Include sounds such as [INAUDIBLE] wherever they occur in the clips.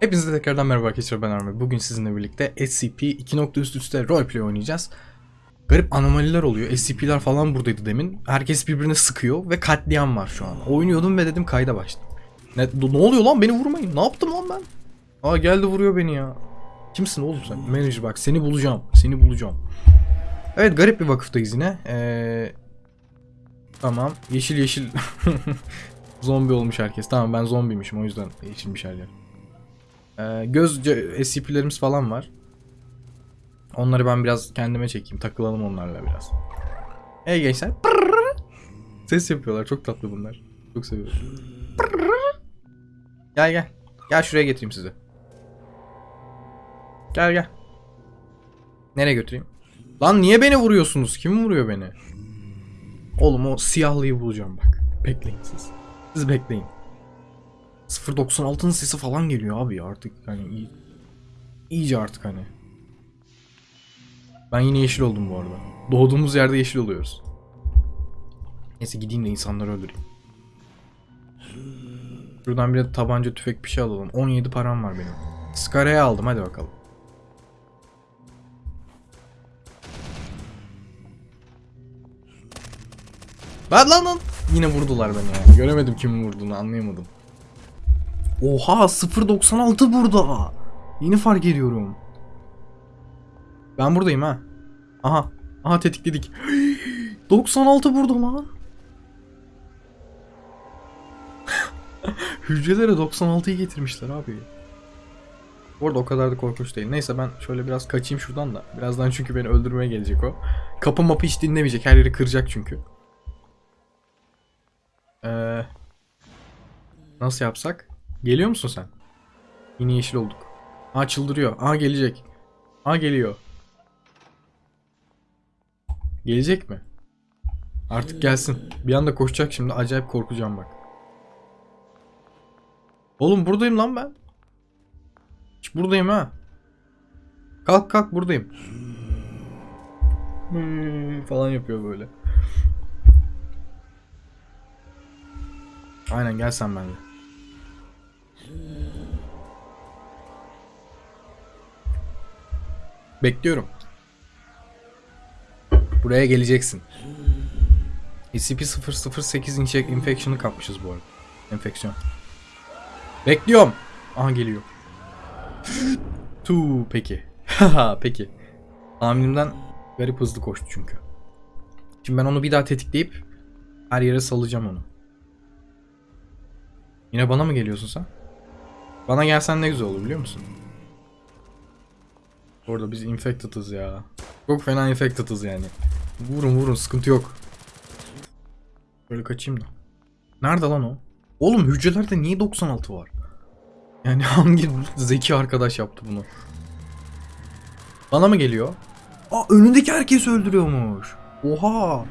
Hepinize tekrardan merhaba arkadaşlar ben Armi. Bugün sizinle birlikte SCP 2.3'te roleplay oynayacağız. Garip anomaliler oluyor. SCP'ler falan buradaydı demin. Herkes birbirine sıkıyor ve katliam var şu an. Oynuyordum ve dedim kayda başladım. Ne, ne oluyor lan beni vurmayın. Ne yaptım lan ben? Aa geldi vuruyor beni ya. Kimsin oğlum sen? Manager bak seni bulacağım. Seni bulacağım. Evet garip bir vakıftayız yine. Ee, tamam. Yeşil yeşil. [LAUGHS] Zombi olmuş herkes. Tamam ben zombiymişim o yüzden yeşilmiş her yer. Ee, göz SCP'lerimiz falan var. Onları ben biraz kendime çekeyim. Takılalım onlarla biraz. Hey gençler. Ses yapıyorlar. Çok tatlı bunlar. Çok seviyorum. Gel gel. Gel şuraya getireyim sizi. Gel gel. Nereye götüreyim? Lan niye beni vuruyorsunuz? Kim vuruyor beni? Oğlum o siyahlıyı bulacağım bak. Bekleyin siz. Siz bekleyin. 0.96'nın sesi falan geliyor abi artık iyi, iyice artık hani. Ben yine yeşil oldum bu arada. Doğduğumuz yerde yeşil oluyoruz. Neyse gideyim de insanları öldüreyim. Şuradan bir de tabanca tüfek bir şey alalım. 17 param var benim. Scara'ya aldım hadi bakalım. Lan lan lan. Yine vurdular beni ya. Göremedim kimin vurduğunu anlayamadım. Oha 0.96 burada. Yeni fark ediyorum. Ben buradayım ha. Aha. Aha tetikledik. [GASPS] 96 burada lan. [LAUGHS] Hücrelere 96'yı getirmişler abi. Bu o kadar da korkunç değil. Neyse ben şöyle biraz kaçayım şuradan da. Birazdan çünkü beni öldürmeye gelecek o. Kapı mapı hiç dinlemeyecek. Her yeri kıracak çünkü. Ee, nasıl yapsak? Geliyor musun sen? Yine yeşil olduk. Aa çıldırıyor. Aa gelecek. Aa geliyor. Gelecek mi? Artık gelsin. Bir anda koşacak şimdi. Acayip korkacağım bak. Oğlum buradayım lan ben. Hiç buradayım ha. Kalk kalk buradayım. Hmm, falan yapıyor böyle. Aynen gel sen benimle. Bekliyorum. Buraya geleceksin. SCP-008 inject infection'ı kapmışız bu arada. Enfeksiyon. Bekliyorum. Aha geliyor. Tu peki. Haha [LAUGHS] peki. Tahminimden garip hızlı koştu çünkü. Şimdi ben onu bir daha tetikleyip her yere salacağım onu. Yine bana mı geliyorsun sen? Bana gelsen ne güzel olur biliyor musun? Orada biz infected'ız ya. Çok fena infected'ız yani. Vurun vurun sıkıntı yok. Böyle kaçayım da. Nerede lan o? Oğlum hücrelerde niye 96 var? Yani [LAUGHS] hangi zeki arkadaş yaptı bunu? Bana mı geliyor? Aa önündeki herkes öldürüyormuş. Oha.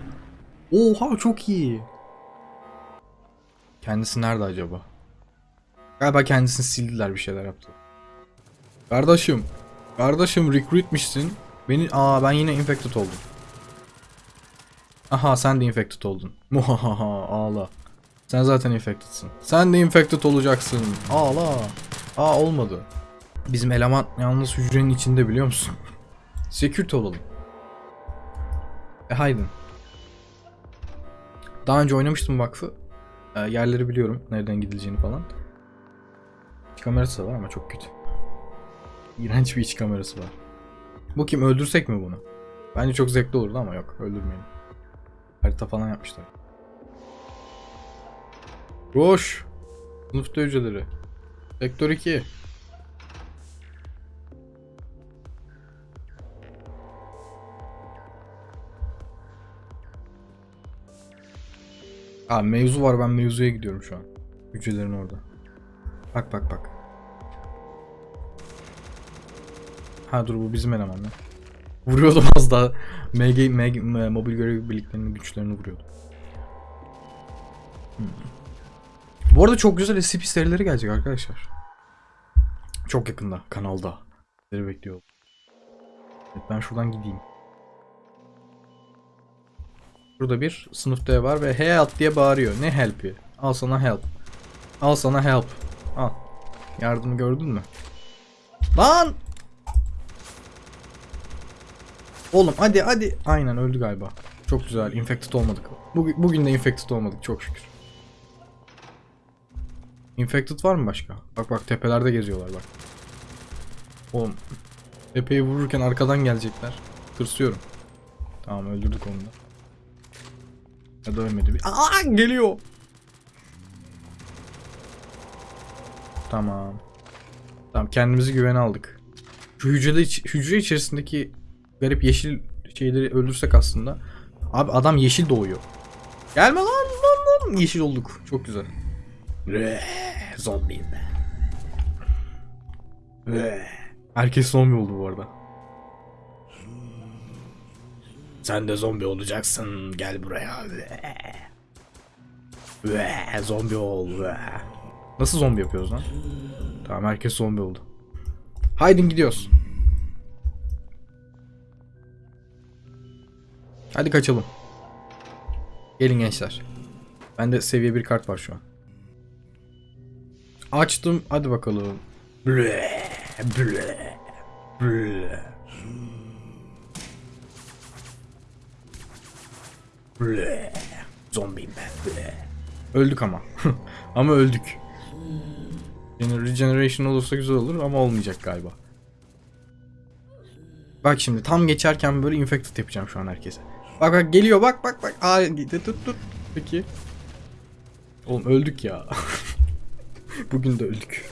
Oha çok iyi. Kendisi nerede acaba? Galiba kendisini sildiler bir şeyler yaptı. Kardeşim. Kardeşim recruitmişsin. Beni aa ben yine infected oldum. Aha sen de infected oldun. [LAUGHS] Muhahaha ağla. Sen zaten infected'sın. Sen de infected olacaksın. Ağla. Aa olmadı. Bizim eleman yalnız hücrenin içinde biliyor musun? [LAUGHS] Security olalım. E haydin. Daha önce oynamıştım vakfı. E, yerleri biliyorum. Nereden gidileceğini falan. İç kamerası var ama çok kötü. İğrenç bir iç kamerası var. Bu kim? Öldürsek mi bunu? Bence çok zevkli olurdu ama yok. Öldürmeyin. Harita falan yapmışlar. Koş. Sınıfta hücreleri. Sektör 2. Aa mevzu var ben mevzuya gidiyorum şu an. Hücrelerin orada. Bak bak bak. Ha dur bu bizim eleman ya. Vuruyordum az daha. MG, MG, mobil görev birliklerinin güçlerini vuruyordum. Hmm. Bu arada çok güzel SCP serileri gelecek arkadaşlar. Çok yakında kanalda. Sizleri bekliyorum. Evet, ben şuradan gideyim. Burada bir sınıf D var ve help diye bağırıyor. Ne help'i? Al sana help. Al sana help. Al. Yardımı gördün mü? Lan! Oğlum hadi hadi. Aynen öldü galiba. Çok güzel. Infected olmadık. Bugün, bugün de infected olmadık çok şükür. Infected var mı başka? Bak bak tepelerde geziyorlar bak. Oğlum tepeyi vururken arkadan gelecekler. Tırsıyorum. Tamam öldürdük onu da. Ya da ölmedi. bir- Aa geliyor. Tamam. Tamam kendimizi güvene aldık. Şu hücrede hücre içerisindeki garip yeşil şeyleri öldürsek aslında. Abi adam yeşil doğuyor. Gelme lan lan lan. Yeşil olduk. Çok güzel. Zombiyim ben. Herkes zombi oldu bu arada. Sen de zombi olacaksın. Gel buraya. Zombi ol. Nasıl zombi yapıyoruz lan? Tamam herkes zombi oldu. Haydi gidiyoruz. Hadi kaçalım. Gelin gençler. Bende seviye bir kart var şu an. Açtım. Hadi bakalım. Ble, ble, ble. Ble. Zombiyim ben. Ble. Öldük ama. [LAUGHS] ama öldük. Regeneration olursa güzel olur ama olmayacak galiba. Bak şimdi tam geçerken böyle infected yapacağım şu an herkese. Bak bak geliyor bak bak bak. Aa gitti tut tut. Peki. Oğlum öldük ya. [LAUGHS] Bugün de öldük.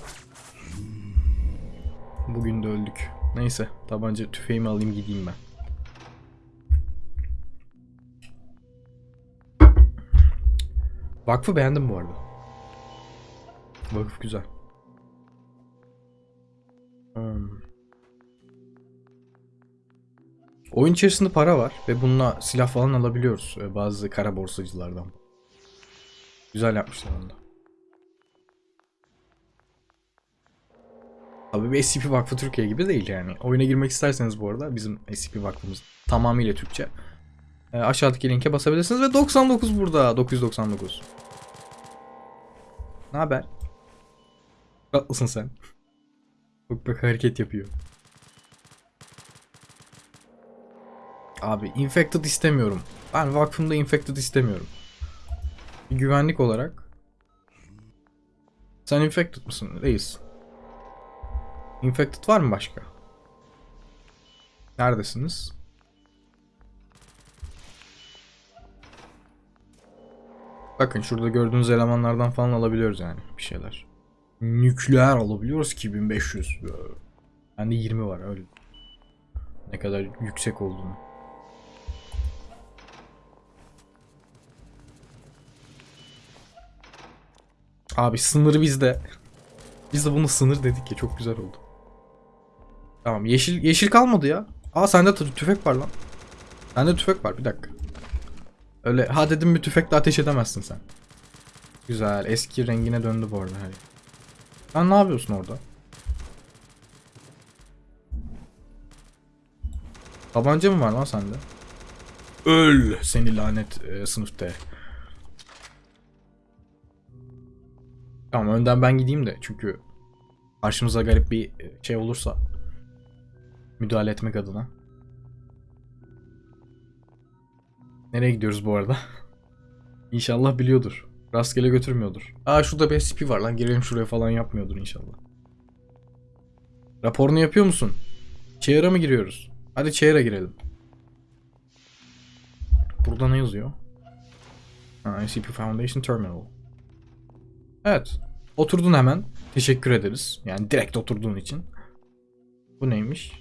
Bugün de öldük. Neyse tabanca tüfeğimi alayım gideyim ben. Vakfı beğendim bu arada. Vakıf güzel. Hmm. Oyun içerisinde para var ve bununla silah falan alabiliyoruz e, bazı kara borsacılardan. Güzel yapmışlar onu da. Abi bir SCP Vakfı Türkiye gibi değil yani. Oyuna girmek isterseniz bu arada bizim SCP Vakfımız tamamıyla Türkçe. E, aşağıdaki linke basabilirsiniz ve 99 burada. 999. Ne haber? Tatlısın sen. Bak bak hareket yapıyor. Abi infected istemiyorum. Ben vakfımda infected istemiyorum. Güvenlik olarak. Sen infected mısın? Reis. Infected var mı başka? Neredesiniz? Bakın şurada gördüğünüz elemanlardan falan alabiliyoruz yani bir şeyler. Nükleer alabiliyoruz ki 1500. Bende 20 var öyle. Ne kadar yüksek olduğunu. Abi sınır bizde. Biz de bunu sınır dedik ya çok güzel oldu. Tamam yeşil yeşil kalmadı ya. Aa sende tü- tüfek var lan. Sende tüfek var bir dakika. Öyle ha dedim bir tüfekle ateş edemezsin sen. Güzel eski rengine döndü bu arada her. Sen ne yapıyorsun orada? Tabanca mı var lan sende? Öl seni lanet e, sınıfta. Tamam önden ben gideyim de çünkü karşımıza garip bir e, şey olursa müdahale etmek adına. Nereye gidiyoruz bu arada? [LAUGHS] İnşallah biliyordur. Rastgele götürmüyordur. Aa şurada bir SCP var lan girelim şuraya falan yapmıyordur inşallah. Raporunu yapıyor musun? Chair'a mı giriyoruz? Hadi Chair'a girelim. Burada ne yazıyor? Ha, SCP Foundation Terminal. Evet. Oturdun hemen. Teşekkür ederiz. Yani direkt oturduğun için. Bu neymiş?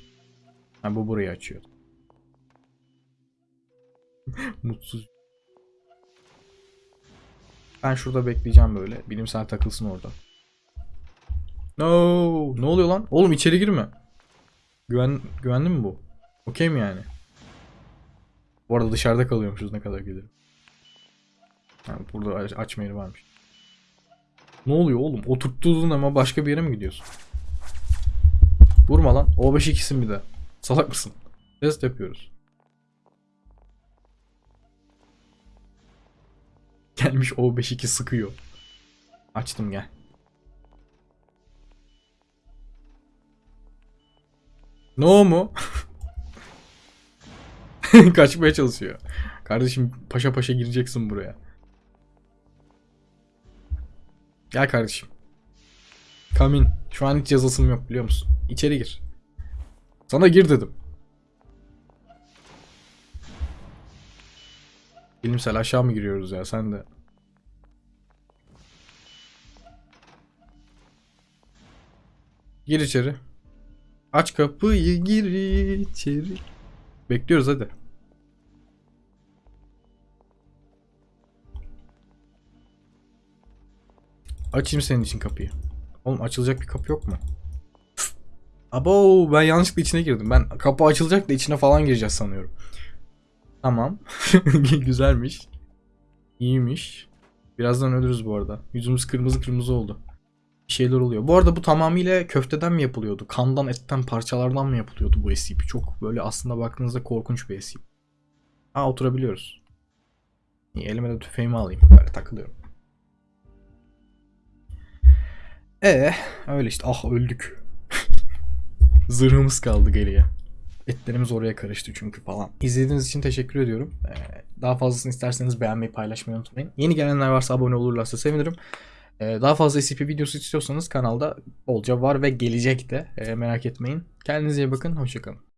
Ha bu burayı açıyor. [LAUGHS] Mutsuz. Ben şurada bekleyeceğim böyle. Bilimsel takılsın orada. No, ne oluyor lan? Oğlum içeri girme. Güven güvenli mi bu? Okey mi yani? Bu arada dışarıda kalıyormuşuz ne kadar gelirim. Ha, burada aç- açma varmış. Ne oluyor oğlum? Oturttuğun ama başka bir yere mi gidiyorsun? Vurma lan. O5 ikisin bir de. Salak mısın? Test yapıyoruz. Gelmiş O5 2 sıkıyor. Açtım gel. No mu? [LAUGHS] Kaçmaya çalışıyor. Kardeşim paşa paşa gireceksin buraya. Gel kardeşim. Come in. Şu an hiç yazısım yok biliyor musun? İçeri gir. Sana gir dedim. Bilimsel aşağı mı giriyoruz ya sen de? Gir içeri. Aç kapıyı gir içeri. Bekliyoruz hadi. Açayım senin için kapıyı. Oğlum açılacak bir kapı yok mu? Abo ben yanlışlıkla içine girdim. Ben kapı açılacak da içine falan gireceğiz sanıyorum. Tamam. [LAUGHS] Güzelmiş. İyiymiş. Birazdan ölürüz bu arada. Yüzümüz kırmızı kırmızı oldu. Bir şeyler oluyor. Bu arada bu tamamıyla köfteden mi yapılıyordu? Kandan, etten, parçalardan mı yapılıyordu bu SCP? Çok böyle aslında baktığınızda korkunç bir SCP. Ha oturabiliyoruz. İyi elime de tüfeğimi alayım. Böyle takılıyorum. Ee, öyle işte. Ah öldük. [LAUGHS] Zırhımız kaldı geriye. Etlerimiz oraya karıştı çünkü falan. İzlediğiniz için teşekkür ediyorum. Ee, daha fazlasını isterseniz beğenmeyi, paylaşmayı unutmayın. Yeni gelenler varsa abone olurlarsa sevinirim. Ee, daha fazla SCP videosu istiyorsanız kanalda bolca var ve gelecek de. Ee, merak etmeyin. Kendinize iyi bakın. Hoşçakalın.